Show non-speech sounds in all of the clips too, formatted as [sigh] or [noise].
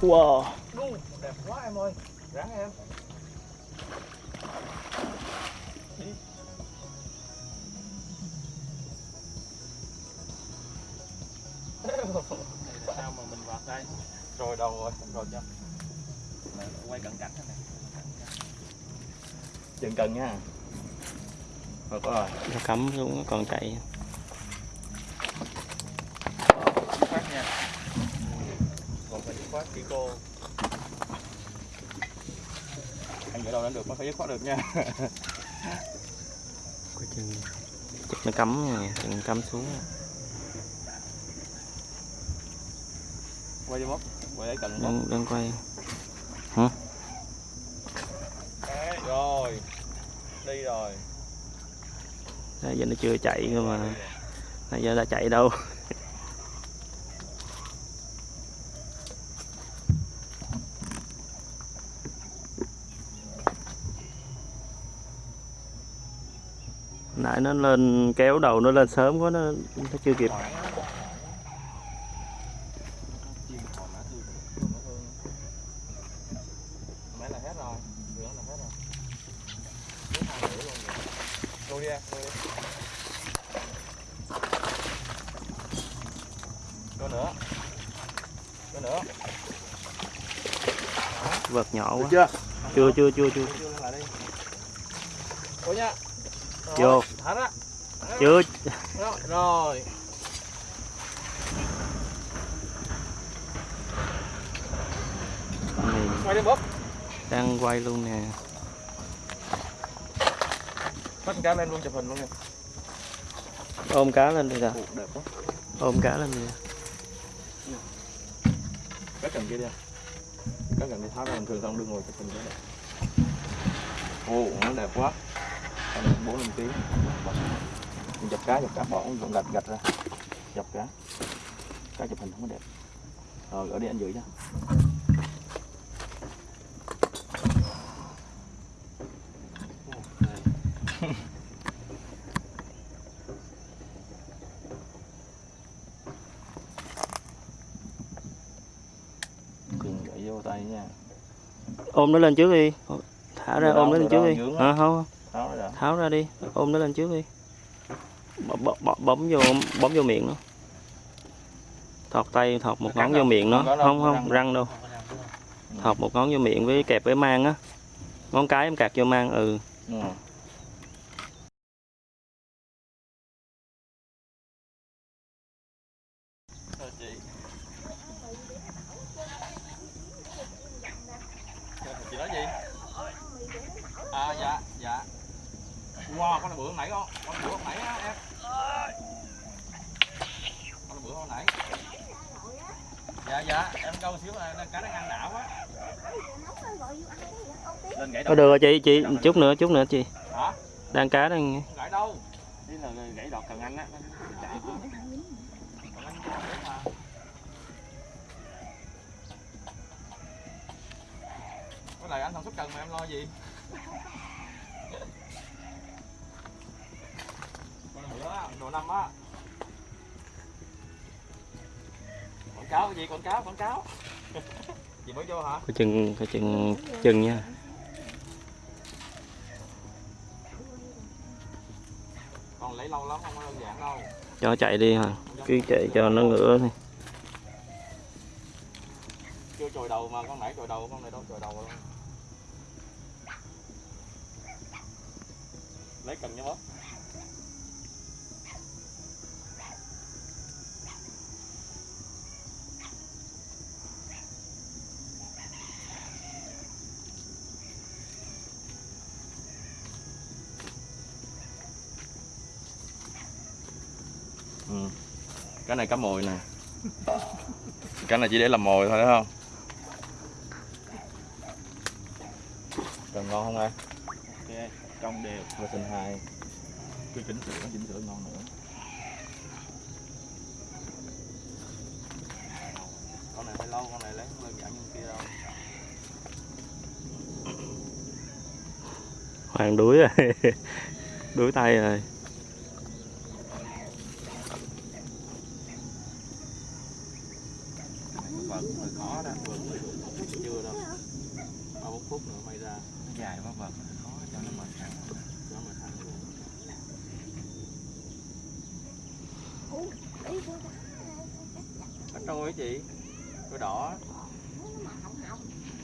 wow đẹp quá em ơi. Ráng em. Đi. sao mà mình vạt đây Rồi đầu rồi, rồi chưa quay cận cảnh thế này Chừng cần nha. Rồi có rồi. nó cắm xuống còn chạy Dứt khoát nha. Còn cô. Anh gửi đầu lên được mới phải dứt khoát được nha. coi chừng chắc nó cắm nè chừng cắm xuống Quay cho mốc. Quay lấy cần mốc. đang, đang quay Đấy, rồi. Đi rồi. Nãy giờ nó chưa chạy cơ mà nãy giờ đã chạy đâu nãy nó lên kéo đầu nó lên sớm quá nó, nó chưa kịp vợt nhỏ quá chưa? chưa chưa chưa chưa. Ủa nha. Vô. Ra. chưa Rồi, này Quay đi bóp. đang quay luôn nè Bắt cá lên luôn chụp hình luôn nha. ôm cá lên đi đẹp quá. ôm cá lên đi Cá cần kia đi. Cá cần đi tháo ra bình thường xong đưa ngồi chụp hình cho đẹp. Ồ, nó đẹp quá. 4 5 kg. Dập cá, dập cá bỏ dùng gạch gạch ra. Dập cá. Cá chụp hình không có đẹp. Rồi, gửi đi anh giữ cho. Nha. ôm nó lên trước đi thả ra ôm nó lên trước đi à, không Tháo ra đi ôm nó lên trước đi. Bấm vô bấm vô miệng nó. Thọt tay thọt một ngón vô miệng nó. Không không răng răng đâu thọt một ngón vô miệng với kẹp với mang á. Ngón cái em cạc vô mang ừ Ừ. Thôi chị. Chị nói gì? À dạ, dạ. Wow, con này bự hôm nãy con. Con này bự hôm nãy á em. Con nãy. Dạ dạ, em câu xíu là cá đang ăn não quá. Lên gãy có đầu. được rồi chị chị chút nữa chút nữa chị Hả? đang cá đang gãy đâu. Đi là gãy đọt cần anh á. Chạy. Còn anh chạy mà. Cái này anh sản xuất cần mà em lo gì? Con bữa á, đồ năm á. Cáo gì? Quảng cáo quảng cáo. [laughs] Chị mới vô hả? Coi chừng coi chừng chừng nha. Còn lấy lâu lắm không có đơn giản đâu. Cho chạy đi hả? Cứ chạy cho nó ngửa đi. Chưa chồi đầu mà con nãy chồi đầu con này đâu chồi đầu luôn lấy cần nha bóp Ừ. cái này cá mồi nè. Cái này chỉ để làm mồi thôi đúng không? Cần ngon không em? Ok trong đều. Và sinh hai cứ chỉnh sửa chỉnh sửa ngon nữa. Con này hơi lâu con này lấy đơn giản như kia đâu. Hoàng đuối rồi. [laughs] Đuối tay rồi vợt hơi khó đó vợt chưa đâu ba bốn phút nữa may ra dài quá vợt khó cho nó mệt thẳng cho nó mệt thẳng luôn Trôi á chị. Đôi đỏ.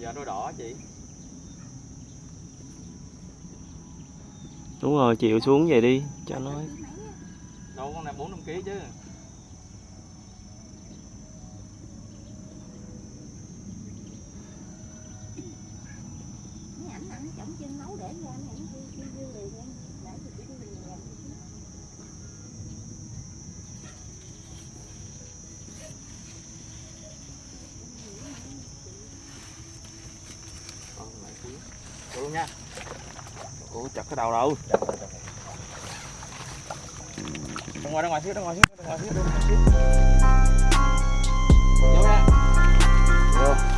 Dạ đôi đỏ chị. Đúng rồi chịu xuống vậy đi cho nó. Đâu con này 4 5 kg chứ Mấy ảnh ăn chổng chân nấu để cho anh ảnh kêu kêu kêu liền em để thì chỉ kêu liền làm Con lại xíu Vô luôn nha. Ủa chặt cái đầu đâu? Ra ngoài ra ngoài xíu ra ngoài xíu ra ngoài xíu ra ngoài xíu. Vô nha Vô